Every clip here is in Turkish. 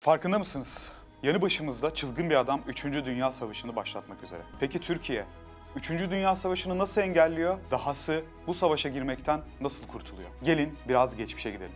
Farkında mısınız? Yanı başımızda çılgın bir adam 3. Dünya Savaşı'nı başlatmak üzere. Peki Türkiye 3. Dünya Savaşı'nı nasıl engelliyor? Dahası bu savaşa girmekten nasıl kurtuluyor? Gelin biraz geçmişe gidelim.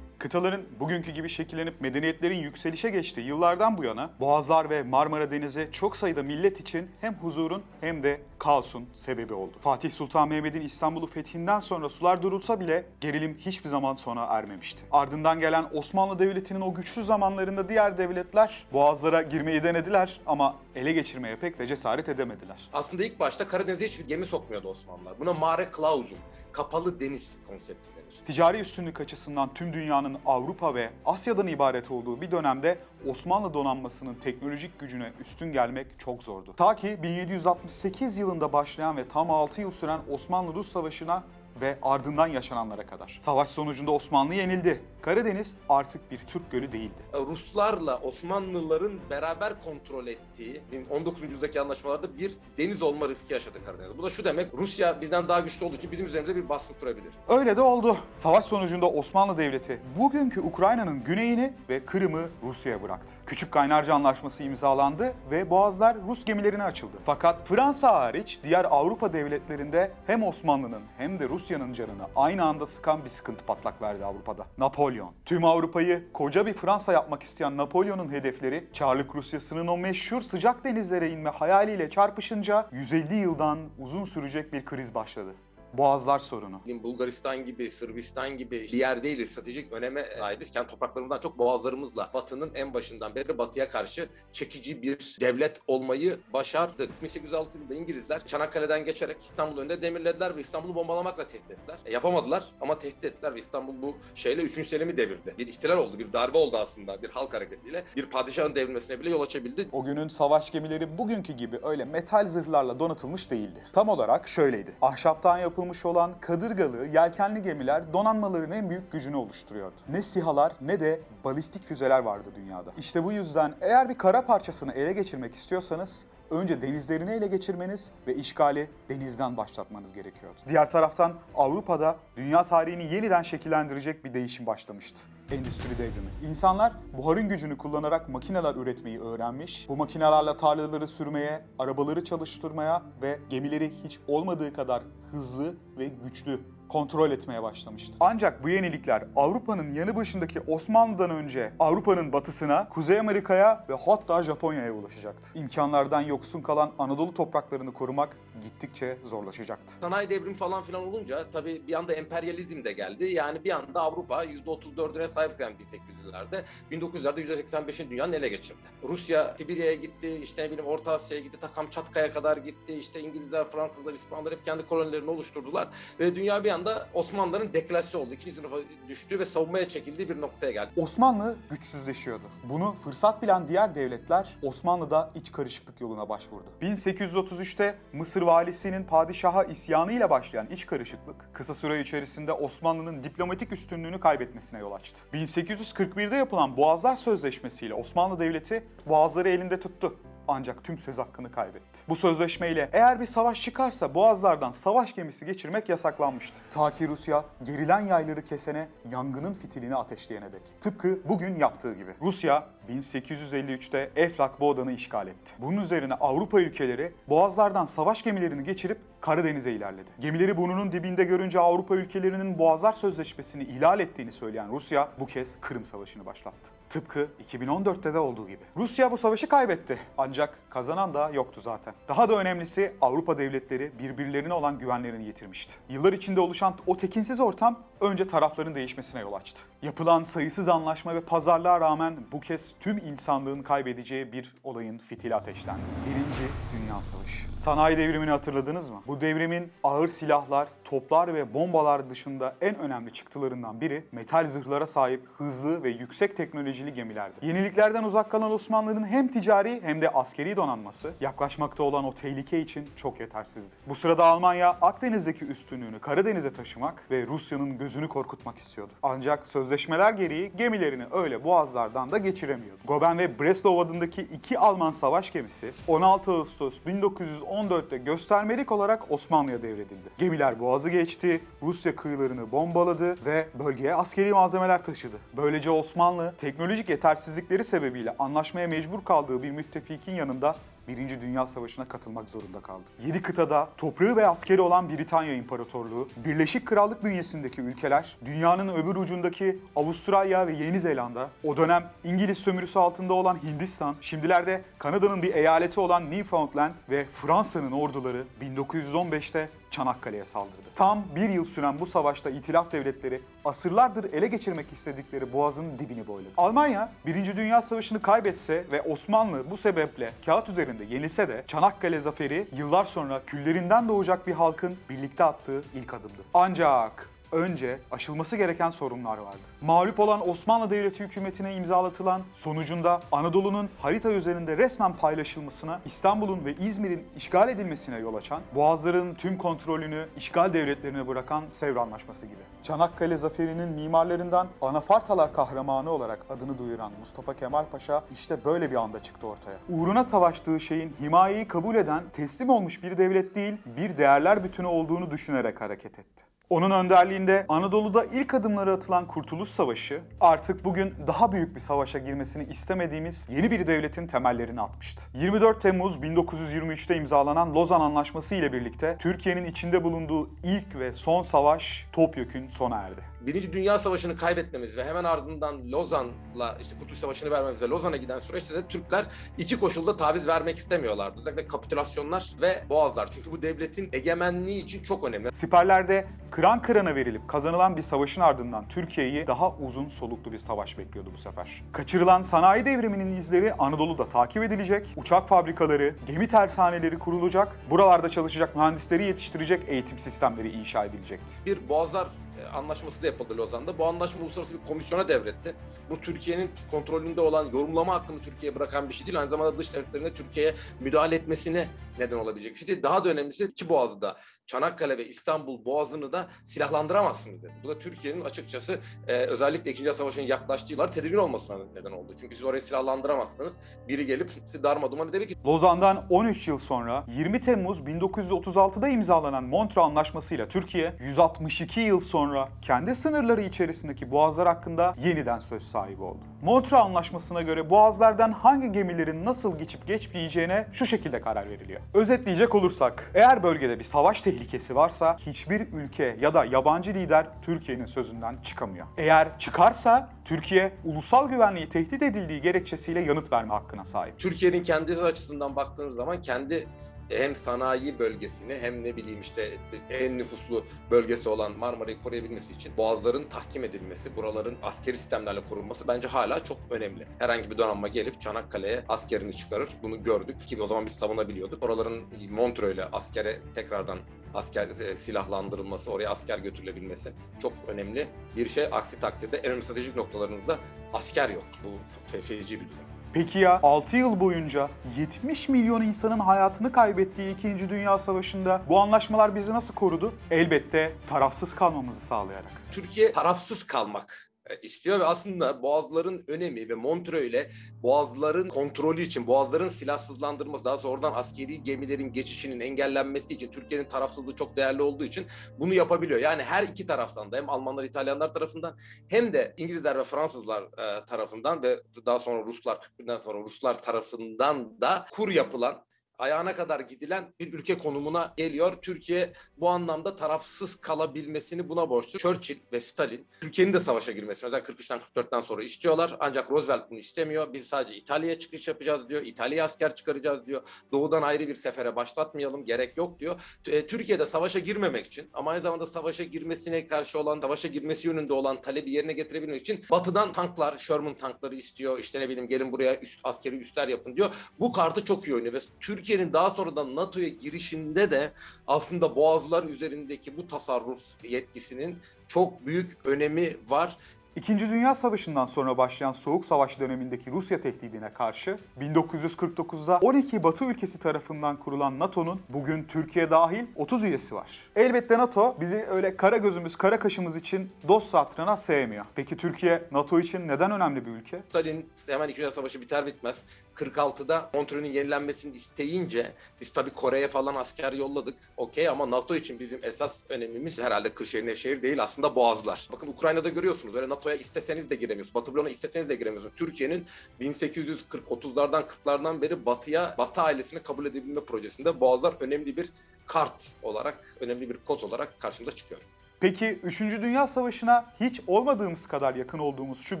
Kıtaların bugünkü gibi şekillenip medeniyetlerin yükselişe geçtiği yıllardan bu yana Boğazlar ve Marmara Denizi çok sayıda millet için hem huzurun hem de kaosun sebebi oldu. Fatih Sultan Mehmet'in İstanbul'u fethinden sonra sular durulsa bile gerilim hiçbir zaman sona ermemişti. Ardından gelen Osmanlı Devleti'nin o güçlü zamanlarında diğer devletler Boğazlara girmeyi denediler ama ele geçirmeye pek de cesaret edemediler. Aslında ilk başta Karadeniz'e hiçbir gemi sokmuyordu Osmanlılar. Buna mare clausum, kapalı deniz konsepti denir. Ticari üstünlük açısından tüm dünyanın Avrupa ve Asya'dan ibaret olduğu bir dönemde Osmanlı donanmasının teknolojik gücüne üstün gelmek çok zordu. Ta ki 1768 yılında başlayan ve tam 6 yıl süren Osmanlı-Rus Savaşı'na ve ardından yaşananlara kadar. Savaş sonucunda Osmanlı yenildi. Karadeniz artık bir Türk gölü değildi. Ruslarla Osmanlıların beraber kontrol ettiği 19. yüzyıldaki anlaşmalarda bir deniz olma riski yaşadı Karadeniz. Bu da şu demek, Rusya bizden daha güçlü olduğu için bizim üzerimize bir baskı kurabilir. Öyle de oldu. Savaş sonucunda Osmanlı Devleti bugünkü Ukrayna'nın güneyini ve Kırım'ı Rusya'ya bıraktı. Küçük Kaynarca Anlaşması imzalandı ve boğazlar Rus gemilerine açıldı. Fakat Fransa hariç diğer Avrupa devletlerinde hem Osmanlı'nın hem de Rusya'nın canını aynı anda sıkan bir sıkıntı patlak verdi Avrupa'da. Napolyon. Tüm Avrupa'yı koca bir Fransa yapmak isteyen Napolyon'un hedefleri Çarlık Rusyası'nın o meşhur sıcak denizlere inme hayaliyle çarpışınca 150 yıldan uzun sürecek bir kriz başladı. Boğazlar sorunu. Bulgaristan gibi, Sırbistan gibi bir yer değiliz. Stratejik öneme sahibiz. Kendi topraklarımızdan çok boğazlarımızla Batı'nın en başından beri Batı'ya karşı çekici bir devlet olmayı başardık. 1806 yılında İngilizler Çanakkale'den geçerek İstanbul'un önünde demirlediler ve İstanbul'u bombalamakla tehdit ettiler. E, yapamadılar ama tehdit ettiler ve İstanbul bu şeyle 3. Selim'i devirdi. Bir ihtilal oldu, bir darbe oldu aslında bir halk hareketiyle. Bir padişahın devrilmesine bile yol açabildi. O günün savaş gemileri bugünkü gibi öyle metal zırhlarla donatılmış değildi. Tam olarak şöyleydi. Ahşaptan yapılmış olan kadırgalı, yelkenli gemiler donanmaların en büyük gücünü oluşturuyordu. Ne sihalar ne de balistik füzeler vardı dünyada. İşte bu yüzden eğer bir kara parçasını ele geçirmek istiyorsanız önce denizlerini ele geçirmeniz ve işgali denizden başlatmanız gerekiyordu. Diğer taraftan Avrupa'da dünya tarihini yeniden şekillendirecek bir değişim başlamıştı. Endüstri devrimi. İnsanlar buharın gücünü kullanarak makineler üretmeyi öğrenmiş. Bu makinelerle tarlaları sürmeye, arabaları çalıştırmaya ve gemileri hiç olmadığı kadar hızlı ve güçlü kontrol etmeye başlamıştı. Ancak bu yenilikler Avrupa'nın yanı başındaki Osmanlı'dan önce Avrupa'nın batısına, Kuzey Amerika'ya ve hatta Japonya'ya ulaşacaktı. İmkanlardan yoksun kalan Anadolu topraklarını korumak gittikçe zorlaşacaktı. Sanayi devrimi falan filan olunca tabii bir anda emperyalizm de geldi. Yani bir anda Avrupa %34'üne sahipken 1800'lerde 1900'lerde %85'in dünyanın ele geçirdi. Rusya Sibirya'ya gitti, işte ne bileyim Orta Asya'ya gitti, ta Kamçatka'ya kadar gitti. İşte İngilizler, Fransızlar, İspanyollar hep kendi kolonilerini oluşturdular. Ve dünya bir anda Osmanlıların deklasya oldu. İkinci sınıfa düştü ve savunmaya çekildiği bir noktaya geldi. Osmanlı güçsüzleşiyordu. Bunu fırsat bilen diğer devletler Osmanlı'da iç karışıklık yoluna başvurdu. 1833'te Mısır valisinin padişaha isyanıyla başlayan iç karışıklık kısa süre içerisinde Osmanlı'nın diplomatik üstünlüğünü kaybetmesine yol açtı. 1841'de yapılan Boğazlar Sözleşmesi ile Osmanlı Devleti Boğazları elinde tuttu ancak tüm söz hakkını kaybetti. Bu sözleşmeyle eğer bir savaş çıkarsa boğazlardan savaş gemisi geçirmek yasaklanmıştı. Ta ki Rusya gerilen yayları kesene yangının fitilini ateşleyene dek. Tıpkı bugün yaptığı gibi. Rusya 1853'te Eflak Boğdan'ı işgal etti. Bunun üzerine Avrupa ülkeleri boğazlardan savaş gemilerini geçirip Karadeniz'e ilerledi. Gemileri burnunun dibinde görünce Avrupa ülkelerinin Boğazlar Sözleşmesi'ni ihlal ettiğini söyleyen Rusya bu kez Kırım Savaşı'nı başlattı. Tıpkı 2014'te de olduğu gibi. Rusya bu savaşı kaybetti. Ancak kazanan da yoktu zaten. Daha da önemlisi Avrupa devletleri birbirlerine olan güvenlerini yitirmişti. Yıllar içinde oluşan o tekinsiz ortam önce tarafların değişmesine yol açtı. Yapılan sayısız anlaşma ve pazarlığa rağmen bu kez tüm insanlığın kaybedeceği bir olayın fitili ateşlendi. Birinci Dünya Savaşı. Sanayi devrimini hatırladınız mı? Bu devrimin ağır silahlar, toplar ve bombalar dışında en önemli çıktılarından biri metal zırhlara sahip hızlı ve yüksek teknolojili gemilerdi. Yeniliklerden uzak kalan Osmanlı'nın hem ticari hem de askeri donanması yaklaşmakta olan o tehlike için çok yetersizdi. Bu sırada Almanya Akdeniz'deki üstünlüğünü Karadeniz'e taşımak ve Rusya'nın gözünü korkutmak istiyordu. Ancak sözleşmeler gereği gemilerini öyle boğazlardan da geçiremiyordu. Goben ve Breslau adındaki iki Alman savaş gemisi 16 Ağustos 1914'te göstermelik olarak Osmanlı'ya devredildi. Gemiler boğazı geçti, Rusya kıyılarını bombaladı ve bölgeye askeri malzemeler taşıdı. Böylece Osmanlı teknolojik yetersizlikleri sebebiyle anlaşmaya mecbur kaldığı bir müttefikin yanında Birinci Dünya Savaşı'na katılmak zorunda kaldı. Yedi kıtada toprağı ve askeri olan Britanya İmparatorluğu, Birleşik Krallık bünyesindeki ülkeler, dünyanın öbür ucundaki Avustralya ve Yeni Zelanda, o dönem İngiliz sömürüsü altında olan Hindistan, şimdilerde Kanada'nın bir eyaleti olan Newfoundland ve Fransa'nın orduları 1915'te Çanakkale'ye saldırdı. Tam bir yıl süren bu savaşta itilaf devletleri asırlardır ele geçirmek istedikleri boğazın dibini boyladı. Almanya, Birinci Dünya Savaşı'nı kaybetse ve Osmanlı bu sebeple kağıt üzerinde yenilse de Çanakkale zaferi yıllar sonra küllerinden doğacak bir halkın birlikte attığı ilk adımdı. Ancak önce aşılması gereken sorunlar vardı. Mağlup olan Osmanlı Devleti hükümetine imzalatılan sonucunda Anadolu'nun harita üzerinde resmen paylaşılmasına, İstanbul'un ve İzmir'in işgal edilmesine yol açan, Boğazların tüm kontrolünü işgal devletlerine bırakan Sevr Anlaşması gibi. Çanakkale zaferinin mimarlarından Anafartalar kahramanı olarak adını duyuran Mustafa Kemal Paşa işte böyle bir anda çıktı ortaya. Uğruna savaştığı şeyin himayeyi kabul eden, teslim olmuş bir devlet değil, bir değerler bütünü olduğunu düşünerek hareket etti. Onun önderliğinde Anadolu'da ilk adımları atılan Kurtuluş Savaşı artık bugün daha büyük bir savaşa girmesini istemediğimiz yeni bir devletin temellerini atmıştı. 24 Temmuz 1923'te imzalanan Lozan Anlaşması ile birlikte Türkiye'nin içinde bulunduğu ilk ve son savaş topyekün sona erdi. Birinci Dünya Savaşı'nı kaybetmemiz ve hemen ardından Lozan'la işte Kurtuluş Savaşı'nı vermemiz ve Lozan'a giden süreçte de Türkler iki koşulda taviz vermek istemiyorlardı. Özellikle kapitülasyonlar ve boğazlar. Çünkü bu devletin egemenliği için çok önemli. Siperlerde kıran kırana verilip kazanılan bir savaşın ardından Türkiye'yi daha uzun soluklu bir savaş bekliyordu bu sefer. Kaçırılan sanayi devriminin izleri Anadolu'da takip edilecek, uçak fabrikaları, gemi tersaneleri kurulacak, buralarda çalışacak mühendisleri yetiştirecek eğitim sistemleri inşa edilecekti. Bir boğazlar anlaşması da yapıldı Lozan'da. Bu anlaşma uluslararası bir komisyona devretti. Bu Türkiye'nin kontrolünde olan yorumlama hakkını Türkiye'ye bırakan bir şey değil. Aynı zamanda dış devletlerine Türkiye'ye müdahale etmesine neden olabilecek bir şey değil. Daha da önemlisi iki boğazı da Çanakkale ve İstanbul boğazını da silahlandıramazsınız dedi. Bu da Türkiye'nin açıkçası e, özellikle 2. Dünya Savaşı'nın yaklaştığı yıllar tedirgin olmasına neden oldu. Çünkü siz orayı silahlandıramazsınız. Biri gelip sizi darma duman edebilir. Lozan'dan 13 yıl sonra 20 Temmuz 1936'da imzalanan Montreux Anlaşması ile Türkiye 162 yıl sonra kendi sınırları içerisindeki boğazlar hakkında yeniden söz sahibi oldu. Montreux Anlaşması'na göre boğazlardan hangi gemilerin nasıl geçip geçmeyeceğine şu şekilde karar veriliyor. Özetleyecek olursak, eğer bölgede bir savaş tehlikesi varsa hiçbir ülke ya da yabancı lider Türkiye'nin sözünden çıkamıyor. Eğer çıkarsa Türkiye ulusal güvenliği tehdit edildiği gerekçesiyle yanıt verme hakkına sahip. Türkiye'nin kendisi açısından baktığınız zaman kendi hem sanayi bölgesini hem ne bileyim işte en nüfuslu bölgesi olan Marmara'yı koruyabilmesi için boğazların tahkim edilmesi, buraların askeri sistemlerle korunması bence hala çok önemli. Herhangi bir donanma gelip Çanakkale'ye askerini çıkarır. Bunu gördük ki o zaman biz savunabiliyorduk. Oraların Montreux ile askere tekrardan asker e, silahlandırılması, oraya asker götürülebilmesi çok önemli bir şey. Aksi takdirde en önemli stratejik noktalarınızda asker yok. Bu fe- feci bir durum. Peki ya 6 yıl boyunca 70 milyon insanın hayatını kaybettiği 2. Dünya Savaşı'nda bu anlaşmalar bizi nasıl korudu? Elbette tarafsız kalmamızı sağlayarak. Türkiye tarafsız kalmak istiyor ve aslında boğazların önemi ve Montreux ile boğazların kontrolü için, boğazların silahsızlandırılması, daha sonra oradan askeri gemilerin geçişinin engellenmesi için Türkiye'nin tarafsızlığı çok değerli olduğu için bunu yapabiliyor. Yani her iki taraftan da hem Almanlar, İtalyanlar tarafından hem de İngilizler ve Fransızlar e, tarafından ve daha sonra Ruslar, 41'den sonra Ruslar tarafından da kur yapılan ayağına kadar gidilen bir ülke konumuna geliyor. Türkiye bu anlamda tarafsız kalabilmesini buna borçlu. Churchill ve Stalin Türkiye'nin de savaşa girmesini özellikle 43'ten 44'ten sonra istiyorlar. Ancak Roosevelt bunu istemiyor. Biz sadece İtalya'ya çıkış yapacağız diyor. İtalya'ya asker çıkaracağız diyor. Doğudan ayrı bir sefere başlatmayalım. Gerek yok diyor. T- Türkiye'de savaşa girmemek için ama aynı zamanda savaşa girmesine karşı olan, savaşa girmesi yönünde olan talebi yerine getirebilmek için batıdan tanklar, Sherman tankları istiyor. İşte ne bileyim gelin buraya üst, askeri üsler yapın diyor. Bu kartı çok iyi oynuyor ve Türkiye'nin daha sonradan NATO'ya girişinde de aslında boğazlar üzerindeki bu tasarruf yetkisinin çok büyük önemi var. İkinci Dünya Savaşı'ndan sonra başlayan Soğuk Savaş dönemindeki Rusya tehdidine karşı 1949'da 12 Batı ülkesi tarafından kurulan NATO'nun bugün Türkiye dahil 30 üyesi var. Elbette NATO bizi öyle kara gözümüz, kara kaşımız için dost hatırına sevmiyor. Peki Türkiye NATO için neden önemli bir ülke? Stalin hemen İkinci Dünya Savaşı biter bitmez 46'da Montreux'ün yenilenmesini isteyince biz tabii Kore'ye falan asker yolladık. Okey ama NATO için bizim esas önemimiz herhalde Kırşehir Nevşehir değil aslında Boğazlar. Bakın Ukrayna'da görüyorsunuz öyle NATO'ya isteseniz de giremiyorsunuz. Batı bloğuna isteseniz de giremiyorsunuz. Türkiye'nin 1840-30'lardan 40'lardan beri Batı'ya, Batı ailesini kabul edebilme projesinde Boğazlar önemli bir kart olarak, önemli bir kod olarak karşımıza çıkıyor. Peki 3. Dünya Savaşı'na hiç olmadığımız kadar yakın olduğumuz şu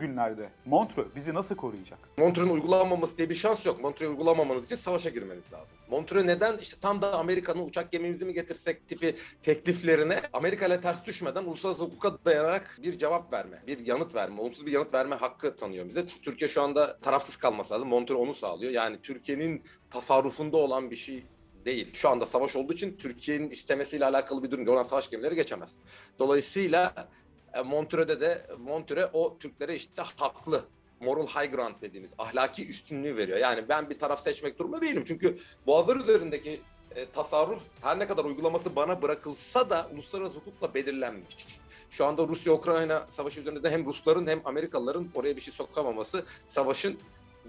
günlerde Montreux bizi nasıl koruyacak? Montreux'un uygulanmaması diye bir şans yok. Montreux'u uygulamamanız için savaşa girmeniz lazım. Montreux neden? İşte tam da Amerika'nın uçak gemimizi mi getirsek tipi tekliflerine Amerika ile ters düşmeden uluslararası hukuka dayanarak bir cevap verme, bir yanıt verme, olumsuz bir yanıt verme hakkı tanıyor bize. Türkiye şu anda tarafsız kalması lazım. Montreux onu sağlıyor. Yani Türkiye'nin tasarrufunda olan bir şey değil. Şu anda savaş olduğu için Türkiye'nin istemesiyle alakalı bir durum değil. Oradan savaş gemileri geçemez. Dolayısıyla e, Montreux'de de Montreux o Türklere işte haklı moral high ground dediğimiz ahlaki üstünlüğü veriyor. Yani ben bir taraf seçmek durumunda değilim. Çünkü boğazlar üzerindeki e, tasarruf her ne kadar uygulaması bana bırakılsa da uluslararası hukukla belirlenmiş. Şu anda Rusya-Ukrayna savaşı üzerinde de hem Rusların hem Amerikalıların oraya bir şey sokamaması savaşın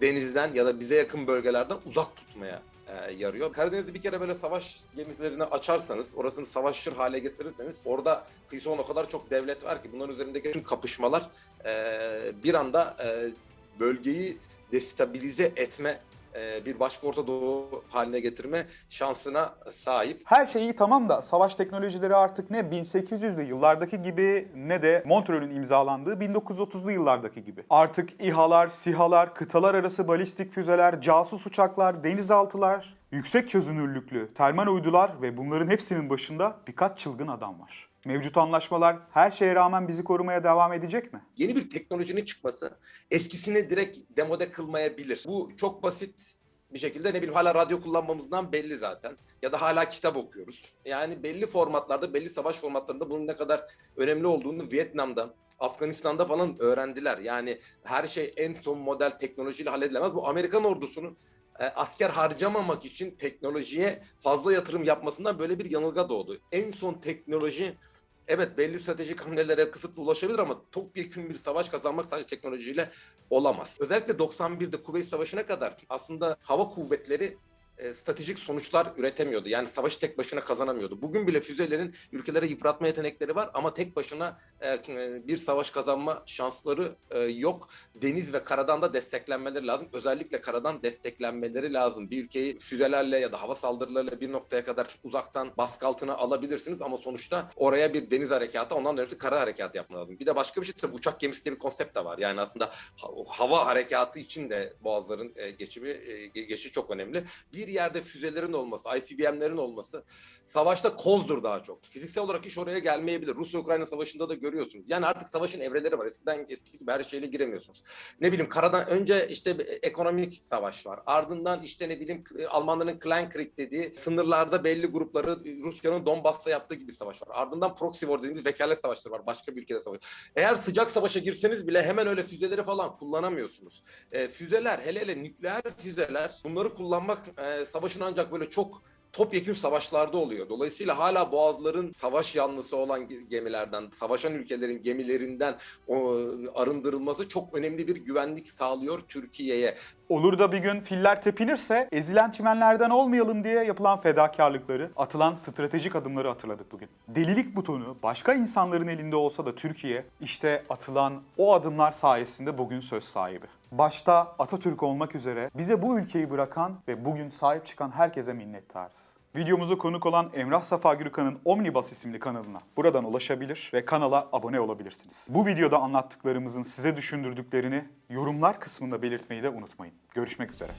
denizden ya da bize yakın bölgelerden uzak tutmaya e, yarıyor. Karadeniz'de bir kere böyle savaş gemilerini açarsanız, orasını savaşır hale getirirseniz orada kıyısı o kadar çok devlet var ki bunların üzerindeki tüm kapışmalar e, bir anda e, bölgeyi destabilize etme, e, bir başka Orta Doğu haline getirme şansına sahip. Her şey iyi tamam da savaş teknolojileri artık ne 1800'lü yıllardaki gibi ne de Montreux'ün imzalandığı 1930'lu yıllardaki gibi. Artık İHA'lar, SİHA'lar, kıtalar arası balistik füzeler, casus uçaklar, denizaltılar, yüksek çözünürlüklü termal uydular ve bunların hepsinin başında birkaç çılgın adam var. Mevcut anlaşmalar her şeye rağmen bizi korumaya devam edecek mi? Yeni bir teknolojinin çıkması eskisini direkt demode kılmayabilir. Bu çok basit bir şekilde ne bileyim hala radyo kullanmamızdan belli zaten. Ya da hala kitap okuyoruz. Yani belli formatlarda, belli savaş formatlarında bunun ne kadar önemli olduğunu Vietnam'da, Afganistan'da falan öğrendiler. Yani her şey en son model teknolojiyle halledilemez. Bu Amerikan ordusunun e, asker harcamamak için teknolojiye fazla yatırım yapmasından böyle bir yanılga doğdu. En son teknoloji evet belli stratejik hamlelere kısıtlı ulaşabilir ama topyekun bir savaş kazanmak sadece teknolojiyle olamaz. Özellikle 91'de Kuveyt Savaşı'na kadar aslında hava kuvvetleri e, stratejik sonuçlar üretemiyordu. Yani savaşı tek başına kazanamıyordu. Bugün bile füzelerin ülkelere yıpratma yetenekleri var ama tek başına e, bir savaş kazanma şansları e, yok. Deniz ve karadan da desteklenmeleri lazım. Özellikle karadan desteklenmeleri lazım. Bir ülkeyi füzelerle ya da hava saldırılarıyla bir noktaya kadar uzaktan baskı altına alabilirsiniz ama sonuçta oraya bir deniz harekatı ondan önemlisi kara harekatı yapma lazım. Bir de başka bir şey tabii uçak gemisi diye bir konsept de var. Yani aslında ha- hava harekatı için de boğazların e, geçimi e, ge- geçişi çok önemli. Bir yerde füzelerin olması, ICBM'lerin olması savaşta kozdur daha çok. Fiziksel olarak iş oraya gelmeyebilir. Rusya-Ukrayna savaşında da görüyorsunuz. Yani artık savaşın evreleri var. Eskiden eskisi gibi her şeyle giremiyorsunuz. Ne bileyim karadan önce işte bir ekonomik savaş var. Ardından işte ne bileyim Almanların Kleinkrieg dediği sınırlarda belli grupları Rusya'nın Donbass'ta yaptığı gibi savaş var. Ardından proxy war dediğimiz vekalet savaşları var. Başka bir ülkede savaş. Eğer sıcak savaşa girseniz bile hemen öyle füzeleri falan kullanamıyorsunuz. E, füzeler hele hele nükleer füzeler bunları kullanmak e, savaşın ancak böyle çok topyekun savaşlarda oluyor. Dolayısıyla hala boğazların savaş yanlısı olan ge- gemilerden, savaşan ülkelerin gemilerinden o, arındırılması çok önemli bir güvenlik sağlıyor Türkiye'ye. Olur da bir gün filler tepinirse ezilen çimenlerden olmayalım diye yapılan fedakarlıkları, atılan stratejik adımları hatırladık bugün. Delilik butonu başka insanların elinde olsa da Türkiye işte atılan o adımlar sayesinde bugün söz sahibi. Başta Atatürk olmak üzere bize bu ülkeyi bırakan ve bugün sahip çıkan herkese minnettarız. Videomuza konuk olan Emrah Safa Gürkan'ın Omnibus isimli kanalına buradan ulaşabilir ve kanala abone olabilirsiniz. Bu videoda anlattıklarımızın size düşündürdüklerini yorumlar kısmında belirtmeyi de unutmayın. Görüşmek üzere.